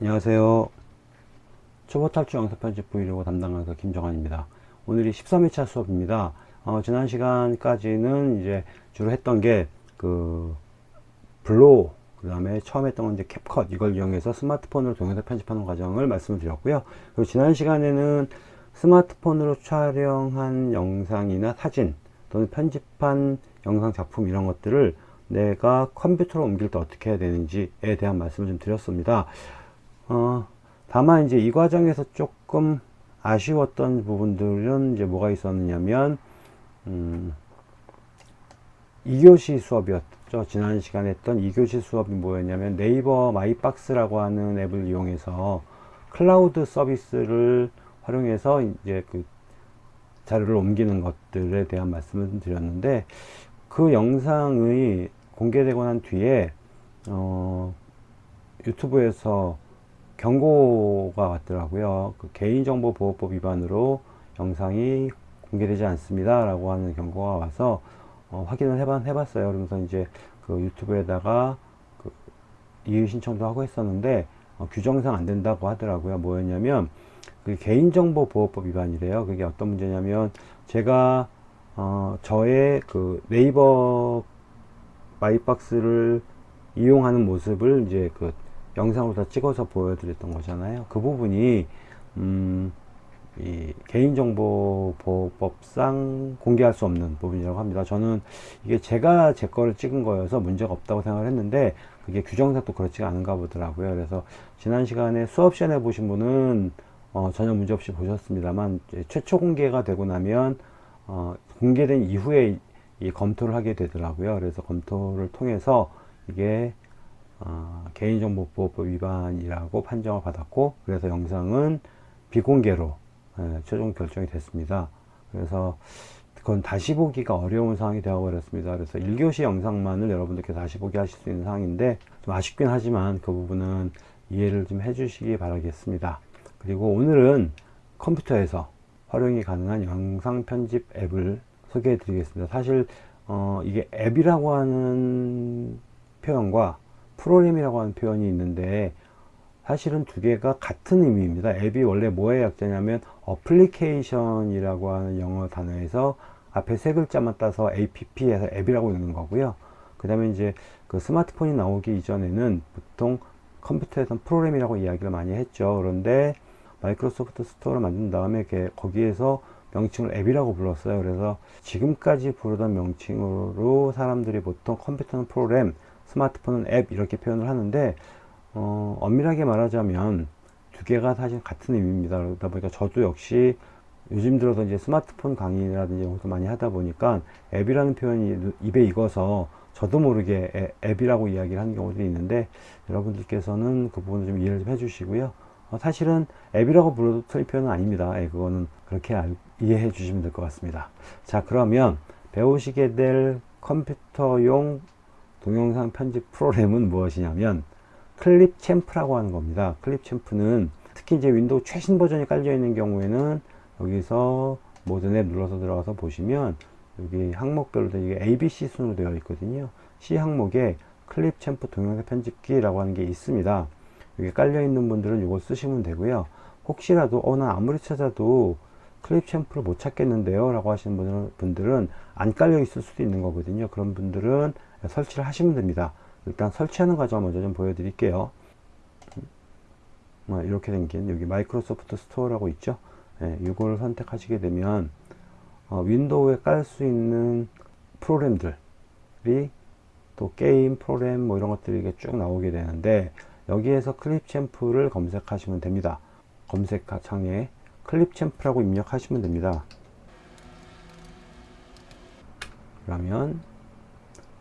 안녕하세요. 초보 탈출 영상 편집 브이로그 담당 강사 김정환입니다. 오늘이 13회차 수업입니다. 어, 지난 시간까지는 이제 주로 했던 게 그 VLLO 그 다음에 처음 했던 건 이제 CapCut 이걸 이용해서 스마트폰으로 동영상 편집하는 과정을 말씀을 드렸고요. 그리고 지난 시간에는 스마트폰으로 촬영한 영상이나 사진 또는 편집한 영상 작품 이런 것들을 내가 컴퓨터로 옮길 때 어떻게 해야 되는지에 대한 말씀을 좀 드렸습니다. 어, 다만 이제 이 과정에서 조금 아쉬웠던 부분들은 이제 뭐가 있었느냐면 음, 2교시 수업이었죠. 지난 시간에 했던 2교시 수업이 뭐였냐면 네이버 MYBOX라고 하는 앱을 이용해서 클라우드 서비스를 활용해서 이제 그 자료를 옮기는 것들에 대한 말씀을 드렸는데 그 영상이 공개되고 난 뒤에 어, 유튜브에서 경고가 왔더라고요. 그 개인정보보호법 위반으로 영상이 공개되지 않습니다. 라고 하는 경고가 와서 어, 확인을 해봤, 해봤어요. 그러면서 이제 그 유튜브에다가 그 이의 신청도 하고 했었는데 어, 규정상 안 된다고 하더라고요. 뭐였냐면 그 개인정보보호법 위반이래요. 그게 어떤 문제냐면 제가 어, 저의 그 네이버 마이박스를 이용하는 모습을 이제 그 영상으로 다 찍어서 보여드렸던 거잖아요. 그 부분이 음, 이 개인정보보호법상 공개할 수 없는 부분이라고 합니다. 저는 이게 제가 제 거를 찍은 거여서 문제가 없다고 생각을 했는데 그게 규정상 또 그렇지가 않은가 보더라고요. 그래서 지난 시간에 수업 시간에 보신 분은 어, 전혀 문제 없이 보셨습니다만 최초 공개가 되고 나면 어, 공개된 이후에 이 검토를 하게 되더라고요. 그래서 검토를 통해서 이게 어, 개인정보보호법 위반이라고 판정을 받았고 그래서 영상은 비공개로 예, 최종 결정이 됐습니다. 그래서 그건 다시 보기가 어려운 상황이 되어버렸습니다. 그래서 1교시 영상만을 여러분들께 다시 보기 하실 수 있는 상황인데 좀 아쉽긴 하지만 그 부분은 이해를 좀 해주시기 바라겠습니다. 그리고 오늘은 컴퓨터에서 활용이 가능한 영상 편집 앱을 소개해 드리겠습니다. 사실 어, 이게 앱이라고 하는 표현과 프로그램이라고 하는 표현이 있는데 사실은 두 개가 같은 의미입니다. 앱이 원래 뭐의 약자냐면 어플리케이션이라고 하는 영어 단어에서 앞에 세 글자만 따서 app에서 앱이라고 읽는 거고요. 그 다음에 이제 그 스마트폰이 나오기 이전에는 보통 컴퓨터에서는 프로그램이라고 이야기를 많이 했죠. 그런데 마이크로소프트 스토어를 만든 다음에 거기에서 명칭을 앱이라고 불렀어요. 그래서 지금까지 부르던 명칭으로 사람들이 보통 컴퓨터는 프로그램, 스마트폰은 앱 이렇게 표현을 하는데 어, 엄밀하게 말하자면 두 개가 사실 같은 의미입니다. 그러다 보니까 저도 역시 요즘 들어서 이제 스마트폰 강의라든지 이런 것도 많이 하다 보니까 앱이라는 표현이 입에 익어서 저도 모르게 앱이라고 이야기를 하는 경우들이 있는데 여러분들께서는 그 부분을 좀 이해를 좀 해주시고요. 어, 사실은 앱이라고 불러도 틀린 표현은 아닙니다. 예, 그거는 그렇게 알, 이해해 주시면 될 것 같습니다. 자 그러면 배우시게 될 컴퓨터용 동영상 편집 프로그램은 무엇이냐면 Clipchamp라고 하는 겁니다. Clipchamp는 특히 이제 윈도우 최신 버전이 깔려 있는 경우에는 여기서 모든 앱 눌러서 들어가서 보시면 여기 항목별로 이게 ABC 순으로 되어 있거든요. C 항목에 클립 챔프 동영상 편집기라고 하는 게 있습니다. 여기 깔려 있는 분들은 이걸 쓰시면 되고요. 혹시라도 어나 아무리 찾아도 클립 챔프를 못 찾겠는데요 라고 하시는 분들은 안 깔려 있을 수도 있는 거거든요 그런 분들은 설치를 하시면 됩니다. 일단 설치하는 과정을 먼저 좀 보여드릴게요. 뭐 이렇게 생긴 여기 마이크로소프트 스토어라고 있죠? 예, 이걸 선택하시게 되면 어, 윈도우에 깔 수 있는 프로그램들이 또 게임 프로그램 뭐 이런 것들이 쭉 나오게 되는데 여기에서 Clipchamp를 검색하시면 됩니다. 검색 창에 Clipchamp라고 입력하시면 됩니다. 그러면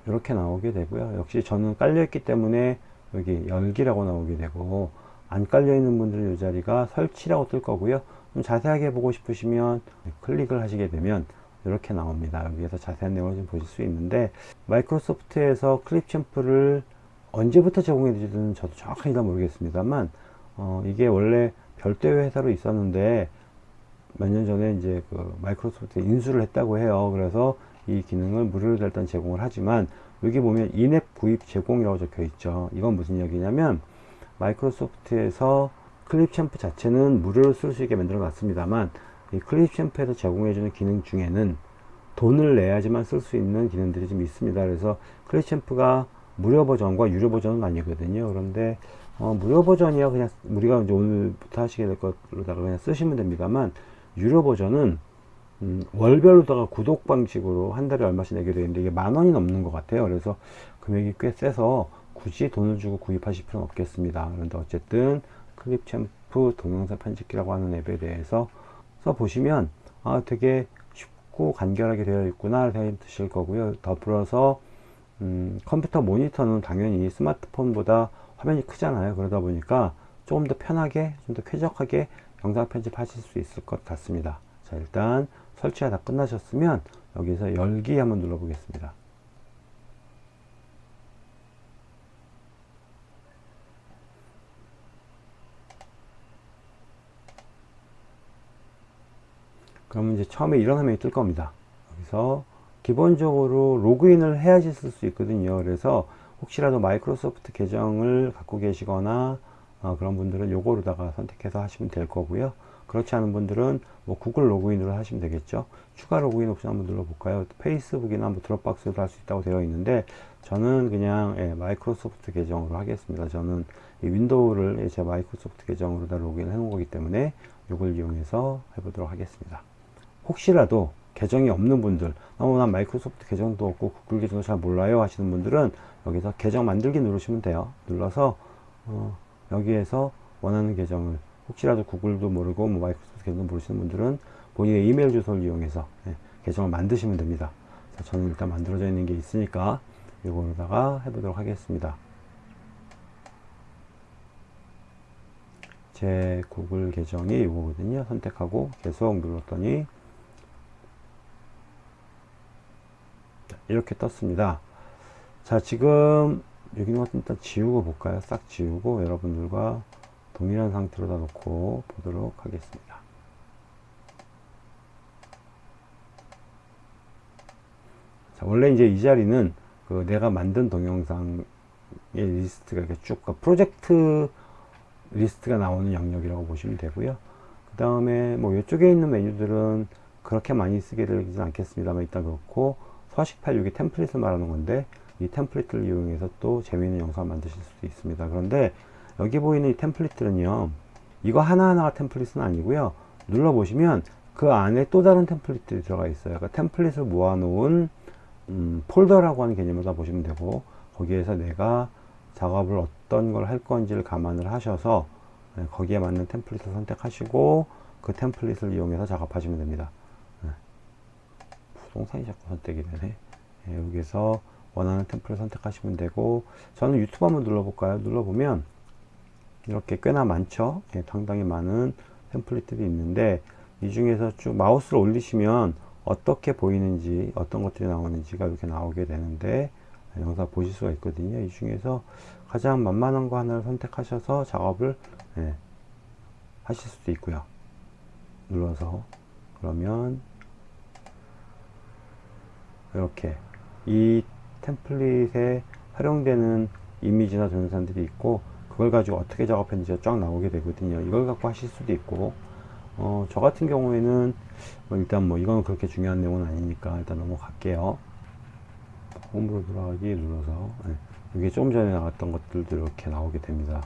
이렇게 나오게 되고요. 역시 저는 깔려 있기 때문에 여기 열기라고 나오게 되고 안 깔려 있는 분들은 이 자리가 설치라고 뜰 거고요. 좀 자세하게 보고 싶으시면 클릭을 하시게 되면 이렇게 나옵니다. 여기에서 자세한 내용을 좀 보실 수 있는데 마이크로소프트에서 클립 챔프를 언제부터 제공해 주는지 저도 정확하게 모르겠습니다만 어, 이게 원래 별도의 회사로 있었는데 몇 년 전에 이제 그 마이크로소프트 인수를 했다고 해요. 그래서 이 기능을 무료로 일단 제공을 하지만 여기 보면 인앱 구입 제공이라고 적혀 있죠. 이건 무슨 얘기냐면 마이크로소프트에서 클립 챔프 자체는 무료로 쓸 수 있게 만들어 놨습니다만 이 클립 챔프에서 제공해주는 기능 중에는 돈을 내야지만 쓸 수 있는 기능들이 좀 있습니다. 그래서 클립 챔프가 무료 버전과 유료 버전은 아니거든요. 그런데 어, 무료 버전이야 그냥 우리가 이제 오늘부터 하시게 될 것로다가 그냥 쓰시면 됩니다만 유료 버전은 음, 월별로다가 구독 방식으로 한 달에 얼마씩 내게 되는데 이게 만 원이 넘는 것 같아요. 그래서 금액이 꽤 세서 굳이 돈을 주고 구입하실 필요는 없겠습니다. 그런데 어쨌든 클립 챔프 동영상 편집기라고 하는 앱에 대해서 써보시면 아 되게 쉽고 간결하게 되어 있구나 생각이 드실 거고요. 더불어서 음, 컴퓨터 모니터는 당연히 스마트폰보다 화면이 크잖아요. 그러다 보니까 조금 더 편하게, 좀 더 쾌적하게 영상 편집하실 수 있을 것 같습니다. 자, 일단 설치가 다 끝나셨으면 여기서 열기 한번 눌러 보겠습니다. 그러면 이제 처음에 이런 화면이 뜰 겁니다. 여기서 기본적으로 로그인을 해야지 쓸 수 있거든요. 그래서 혹시라도 마이크로소프트 계정을 갖고 계시거나 어, 그런 분들은 요거로다가 선택해서 하시면 될 거고요. 그렇지 않은 분들은 뭐 구글 로그인으로 하시면 되겠죠. 추가 로그인 옵션 한번 눌러볼까요? 페이스북이나 뭐 드롭박스도 할수 있다고 되어 있는데 저는 그냥 예, 마이크로소프트 계정으로 하겠습니다. 저는 이 윈도우를 제 마이크로소프트 계정으로 다 로그인 해 놓은 거기 때문에 이걸 이용해서 해보도록 하겠습니다. 혹시라도 계정이 없는 분들 어, 난 마이크로소프트 계정도 없고 구글 계정도 잘 몰라요 하시는 분들은 여기서 계정 만들기 누르시면 돼요 눌러서 어, 여기에서 원하는 계정을 혹시라도 구글도 모르고 뭐 마이크로소프트 계정도 모르시는 분들은 본인의 이메일 주소를 이용해서 예, 계정을 만드시면 됩니다 자, 저는 일단 만들어져 있는 게 있으니까 이거로다가 해보도록 하겠습니다 제 구글 계정이 이거거든요 선택하고 계속 눌렀더니 이렇게 떴습니다. 자, 지금 여기는 일단 지우고 볼까요? 싹 지우고 여러분들과 동일한 상태로 다 놓고 보도록 하겠습니다. 자, 원래 이제 이 자리는 그 내가 만든 동영상의 리스트가 이렇게 쭉, 그 프로젝트 리스트가 나오는 영역이라고 보시면 되고요. 그 다음에 뭐 이쪽에 있는 메뉴들은 그렇게 많이 쓰게 되지는 않겠습니다만 일단 그렇고 서식8 6이 템플릿을 말하는 건데 이 템플릿을 이용해서 또 재미있는 영상을 만드실 수도 있습니다. 그런데 여기 보이는 이 템플릿들은요. 이거 하나하나가 템플릿은 아니고요. 눌러보시면 그 안에 또 다른 템플릿들이 들어가 있어요. 그러니까 템플릿을 모아놓은 음, 폴더라고 하는 개념으로 보시면 되고 거기에서 내가 작업을 어떤 걸 할 건지를 감안을 하셔서 네, 거기에 맞는 템플릿을 선택하시고 그 템플릿을 이용해서 작업하시면 됩니다. 동상이 자꾸 선택이 되네 예, 여기서 원하는 템플을 선택하시면 되고 저는 유튜브 한번 눌러볼까요 눌러보면 이렇게 꽤나 많죠. 예, 상당히 많은 템플릿들이 있는데 이 중에서 쭉 마우스를 올리시면 어떻게 보이는지 어떤 것들이 나오는지가 이렇게 나오게 되는데 예, 영상 보실 수가 있거든요. 이 중에서 가장 만만한 거 하나를 선택하셔서 작업을 예, 하실 수도 있고요. 눌러서 그러면 이렇게 이 템플릿에 활용되는 이미지나 동영상들이 있고 그걸 가지고 어떻게 작업했는지 쫙 나오게 되거든요. 이걸 갖고 하실 수도 있고 어, 저 같은 경우에는 뭐 일단 뭐 이건 그렇게 중요한 내용은 아니니까 일단 넘어갈게요. 홈으로 돌아가기 눌러서 네. 이게 좀 전에 나왔던 것들도 이렇게 나오게 됩니다.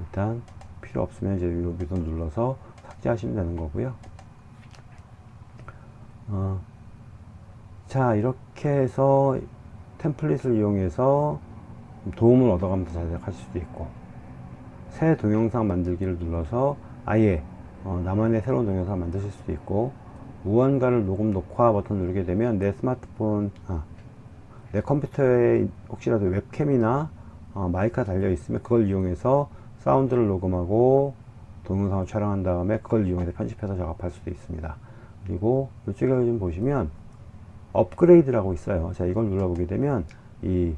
일단 필요 없으면 이제 여기서 눌러서 삭제하시면 되는 거고요. 어, 자 이렇게 해서 템플릿을 이용해서 도움을 얻어가면서 자작할 수도 있고 새 동영상 만들기를 눌러서 아예 어, 나만의 새로운 동영상 만드실 수도 있고 무언가를 녹음 녹화 버튼 누르게 되면 내 스마트폰 아, 내 컴퓨터에 혹시라도 웹캠이나 어, 마이크가 달려 있으면 그걸 이용해서 사운드를 녹음하고 동영상을 촬영한 다음에 그걸 이용해서 편집해서 작업할 수도 있습니다 그리고 이쪽에 좀 보시면 업그레이드라고 있어요. 자, 이걸 눌러보게 되면 이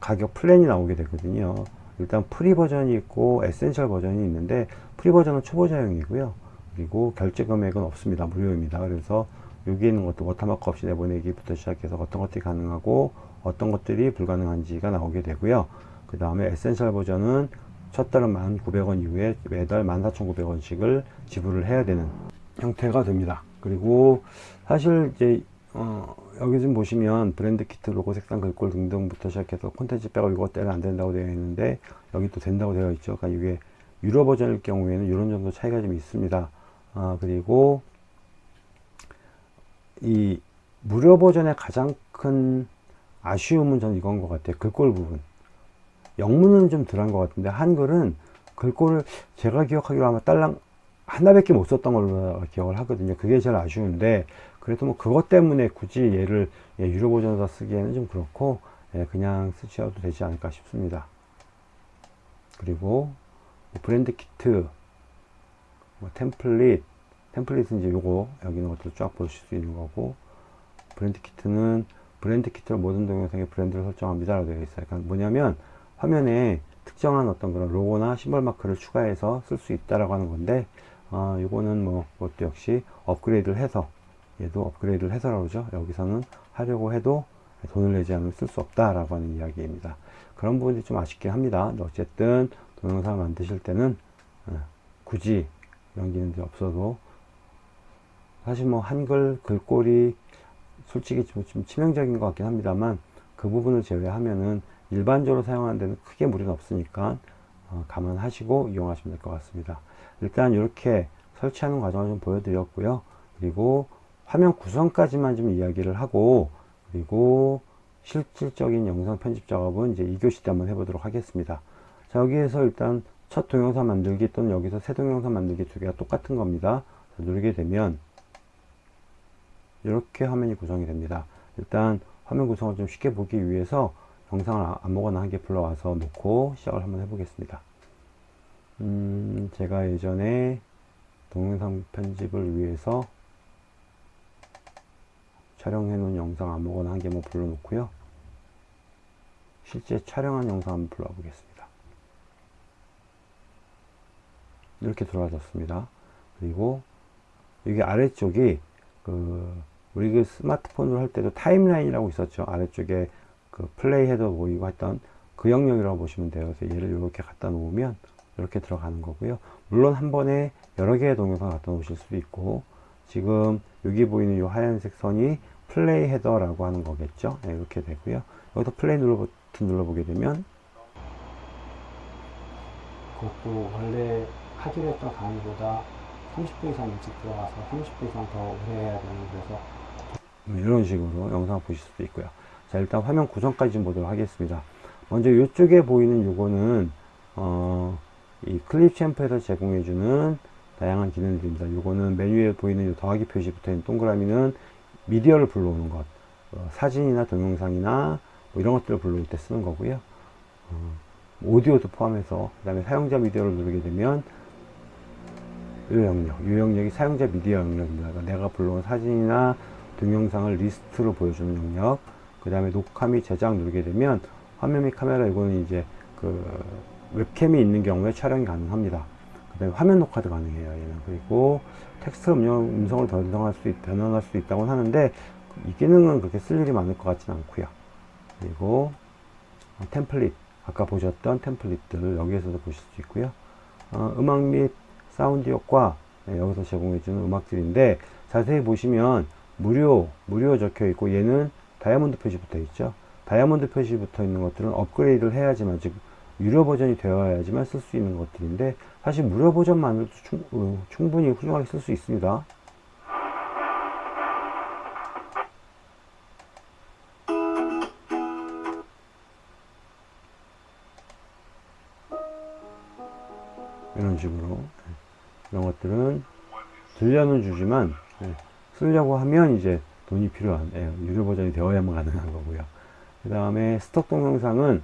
가격 플랜이 나오게 되거든요. 일단 free 버전이 있고 essential 버전이 있는데 free 버전은 초보자용이고요. 그리고 결제 금액은 없습니다. 무료입니다. 그래서 여기 있는 것도 워터마크 없이 내보내기부터 시작해서 어떤 것들이 가능하고 어떤 것들이 불가능한지가 나오게 되고요. 그 다음에 essential 버전은 첫 달은 1,900원 이후에 매달 14,900원씩을 지불을 해야 되는 형태가 됩니다. 그리고 사실 이제 어, 여기 좀 보시면 브랜드 키트 로고 색상 글꼴 등등부터 시작해서 콘텐츠 백업 이거 때는 안 된다고 되어 있는데 여기 또 된다고 되어 있죠. 그러니까 이게 유료 버전일 경우에는 이런 정도 차이가 좀 있습니다. 아, 그리고 이 무료 버전의 가장 큰 아쉬움은 저는 이건 것 같아요. 글꼴 부분. 영문은 좀 덜한 것 같은데 한글은 글꼴을 제가 기억하기로 아마 딸랑 하나밖에 못 썼던 걸로 기억을 하거든요. 그게 제일 아쉬운데 그래도 뭐 그것 때문에 굳이 얘를 예, 유료 버전으로 쓰기에는 좀 그렇고 예, 그냥 쓰셔도 되지 않을까 싶습니다. 그리고 뭐 브랜드 키트, 뭐 템플릿, 템플릿은 이제 요거 여기 있는 것들을 쫙 보실 수 있는 거고 브랜드 키트는 브랜드 키트로 모든 동영상에 브랜드를 설정합니다 라고 되어 있어요. 그러니까 뭐냐면 화면에 특정한 어떤 그런 로고나 심벌 마크를 추가해서 쓸 수 있다라고 하는 건데 아, 이거는 뭐 그것도 역시 업그레이드를 해서 얘도 업그레이드를 해서라고 그러죠. 여기서는 하려고 해도 돈을 내지 않으면 쓸 수 없다라고 하는 이야기입니다. 그런 부분이 좀 아쉽긴 합니다. 어쨌든 동영상을 만드실 때는 어, 굳이 기능들이 없어도 사실 뭐 한글 글꼴이 솔직히 좀, 좀 치명적인 것 같긴 합니다만 그 부분을 제외하면은 일반적으로 사용하는 데는 크게 무리는 없으니까 어, 감안하시고 이용하시면 될 것 같습니다. 일단 이렇게 설치하는 과정을 좀 보여드렸고요. 그리고 화면 구성까지만 좀 이야기를 하고 그리고 실질적인 영상 편집 작업은 이제 2교시 때 한번 해보도록 하겠습니다. 자, 여기에서 일단 첫 동영상 만들기 또는 여기서 새 동영상 만들기 두 개가 똑같은 겁니다. 자, 누르게 되면 이렇게 화면이 구성이 됩니다. 일단 화면 구성을 좀 쉽게 보기 위해서 영상을 아무거나 한 개 불러와서 놓고 시작을 한번 해보겠습니다. 음, 제가 예전에 동영상 편집을 위해서 촬영해 놓은 영상 아무거나 한 개만 불러 놓고요. 실제 촬영한 영상 한번 불러 보겠습니다. 이렇게 들어와졌습니다. 그리고 여기 아래쪽이 그 우리 그 스마트폰으로 할 때도 타임라인이라고 있었죠. 아래쪽에 그 플레이 헤더 보이고 했던 그 영역이라고 보시면 돼요. 그래서 얘를 이렇게 갖다 놓으면 이렇게 들어가는 거고요. 물론 한 번에 여러 개의 동영상 갖다 놓으실 수도 있고 지금 여기 보이는 이 하얀색 선이 플레이 헤더라고 하는 거겠죠. 네, 이렇게 되고요. 여기서 플레이 눌러 버튼 눌러보게 되면 그것도 원래 하기로 했던 강의보다 30분 이상 일찍 들어가서 30분 이상 더 오래 해야 되는 그래서 이런 식으로 영상 보실 수도 있고요. 자 일단 화면 구성까지 좀 보도록 하겠습니다. 먼저 이쪽에 보이는 요거는 어, 이 클립 챔프에서 제공해주는 다양한 기능들입니다. 요거는 메뉴에 보이는 더하기 표시 붙어 있는 동그라미는 미디어를 불러오는 것, 어, 사진이나 동영상이나 뭐 이런 것들을 불러올 때 쓰는 거고요. 어, 오디오도 포함해서 그 다음에 사용자 미디어를 누르게 되면 이 영역, 이 영역이 사용자 미디어 영역입니다. 그러니까 내가 불러온 사진이나 동영상을 리스트로 보여주는 영역, 그 다음에 녹화 및 제작 누르게 되면 화면 및 카메라 이거는 이제 그 웹캠이 있는 경우에 촬영이 가능합니다. 그 다음에 화면 녹화도 가능해요. 얘는. 그리고 텍스트 음성, 음성을 변경할 수 있, 변환할 수 있다고 하는데 이 기능은 그렇게 쓸 일이 많을 것 같지는 않고요. 그리고 어, 템플릿 아까 보셨던 템플릿들을 여기에서도 보실 수 있고요. 어, 음악 및 사운드 효과 네, 여기서 제공해주는 음악들인데 자세히 보시면 무료 무료 적혀 있고 얘는 다이아몬드 표시 붙어 있죠. 다이아몬드 표시 붙어 있는 것들은 업그레이드를 해야지만 즉 유료 버전이 되어야지만 쓸 수 있는 것들인데 사실 무료 버전만으로도 충, 어, 충분히 훌륭하게 쓸 수 있습니다. 이런 식으로 네. 이런 것들은 들려는 주지만 네. 쓰려고 하면 이제 돈이 필요한 예, 유료 버전이 되어야만 가능한 거고요. 그 다음에 스톡 동영상은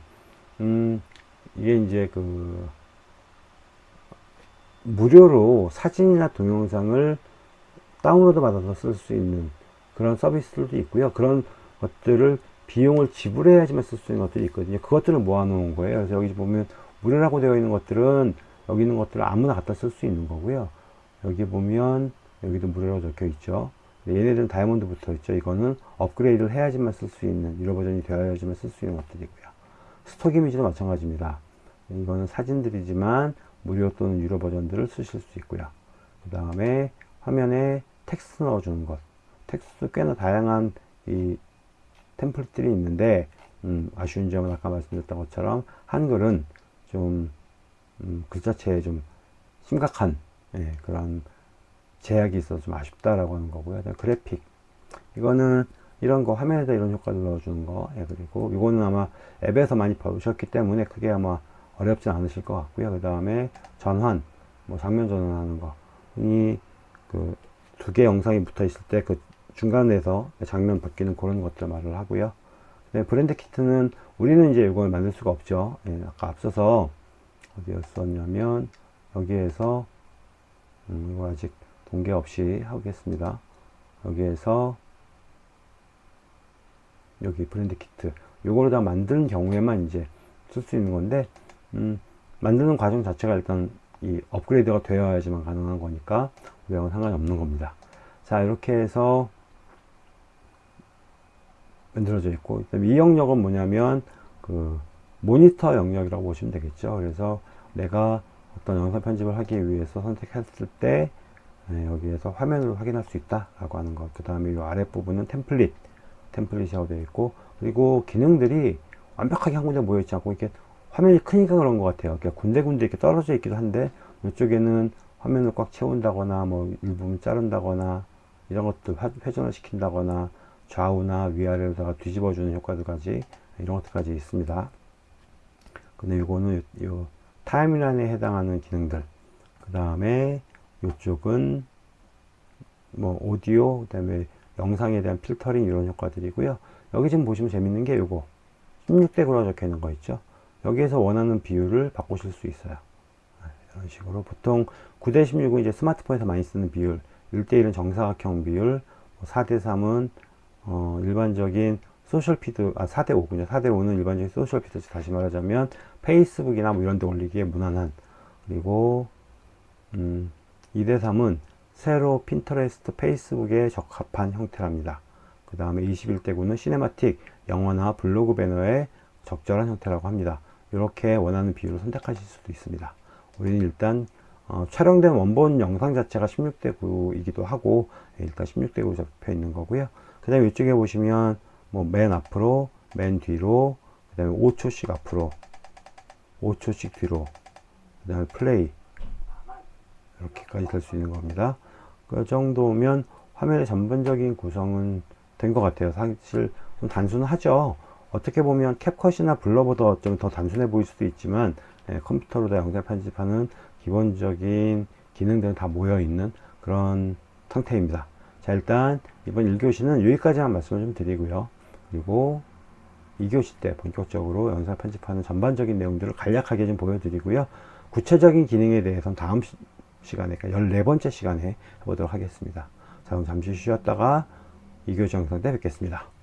음, 이게 이제 그 무료로 사진이나 동영상을 다운로드 받아서 쓸 수 있는 그런 서비스들도 있고요. 그런 것들을 비용을 지불해야지만 쓸 수 있는 것들이 있거든요. 그것들을 모아놓은 거예요. 그래서 여기 보면 무료라고 되어 있는 것들은 여기 있는 것들을 아무나 갖다 쓸 수 있는 거고요. 여기 보면 여기도 무료라고 적혀 있죠. 얘네들은 다이아몬드 붙어 있죠. 이거는 업그레이드를 해야지만 쓸 수 있는 유료 버전이 되어야지만 쓸 수 있는 것들이고요. stock 이미지도 마찬가지입니다. 이거는 사진들이지만 무료 또는 유료 버전들을 쓰실 수 있고요. 그 다음에 화면에 텍스트 넣어주는 것. 텍스트 꽤나 다양한 이 템플릿들이 있는데 음, 아쉬운 점은 아까 말씀드렸던 것처럼 한글은 좀 음, 글자체에 좀 심각한 예, 그런 제약이 있어서 좀 아쉽다라고 하는 거고요. 그래픽 이거는 이런 거 화면에다 이런 효과를 넣어주는 거 예, 그리고 이거는 아마 앱에서 많이 보셨기 때문에 그게 아마 어렵진 않으실 것 같고요. 그 다음에 전환 뭐 장면 전환하는 거이 그두 개 영상이 붙어 있을 때 그 중간에서 장면 바뀌는 그런 것들 말을 하고요. 네, 브랜드 키트는 우리는 이제 이걸 만들 수가 없죠. 예, 아까 앞서서 어디였었냐면 여기에서 음, 이거 아직 동계 없이 하겠습니다. 여기에서 여기 브랜드 키트 요거를 다 만드는 경우에만 이제 쓸 수 있는 건데 음, 만드는 과정 자체가 일단 이 업그레이드가 되어야지만 가능한 거니까 우리하고는 상관이 없는 겁니다. 자 이렇게 해서 만들어져 있고 이 영역은 뭐냐면 그 모니터 영역이라고 보시면 되겠죠. 그래서 내가 어떤 영상 편집을 하기 위해서 선택했을 때 네, 여기에서 화면을 확인할 수 있다 라고 하는 것. 그 다음에 이 아랫부분은 템플릿 템플릿이라고 되어 있고 그리고 기능들이 완벽하게 한 군데 모여 있지 않고 이렇게 화면이 크니까 그런 것 같아요. 그러니까 군데군데 이렇게 떨어져 있기도 한데 이쪽에는 화면을 꽉 채운다거나 뭐 일부분 자른다거나 이런 것들 회전을 시킨다거나 좌우나 위아래로다가 뒤집어주는 효과들까지 이런 것들까지 있습니다. 근데 이거는 요 타임라인에 해당하는 기능들. 그 다음에 이쪽은 뭐 오디오 그 다음에 영상에 대한 필터링 이런 효과들이고요. 여기 지금 보시면 재밌는 게 이거. 16대 9라고 적혀 있는 거 있죠? 여기에서 원하는 비율을 바꾸실 수 있어요. 네, 이런 식으로. 보통 9대 16은 이제 스마트폰에서 많이 쓰는 비율 1대1은 정사각형 비율 4대 3은 어, 일반적인 social feed 아 4대 5군요. 4대 5는 일반적인 social feed 다시 말하자면 페이스북이나 뭐 이런 데 올리기에 무난한. 그리고 음, 2대 3은 세로 핀터레스트 페이스북에 적합한 형태랍니다. 그 다음에 21대 9는 cinematic 영화나 블로그 배너에 적절한 형태라고 합니다. 이렇게 원하는 비율을 선택하실 수도 있습니다. 우리는 일단 어, 촬영된 원본 영상 자체가 16대 9이기도 하고 예, 일단 16대 9 잡혀 있는 거고요. 그 다음에 이쪽에 보시면 뭐 맨 앞으로 맨 뒤로 그 다음에 5초씩 앞으로 5초씩 뒤로 그 다음에 플레이 이렇게까지 될 수 있는 겁니다. 그 정도면 화면의 전반적인 구성은 된 것 같아요. 사실 좀 단순하죠. 어떻게 보면 캡컷이나 블러보다 좀 더 단순해 보일 수도 있지만 예, 컴퓨터로 다 영상 편집하는 기본적인 기능들은 다 모여 있는 그런 상태입니다. 자 일단 이번 1교시는 여기까지만 말씀을 좀 드리고요. 그리고 2교시 때 본격적으로 영상 편집하는 전반적인 내용들을 간략하게 좀 보여드리고요. 구체적인 기능에 대해서는 다음 시간에, 그러니까 14번째 시간에 해보도록 하겠습니다. 자, 그럼 잠시 쉬었다가 2교시 영상 때 뵙겠습니다.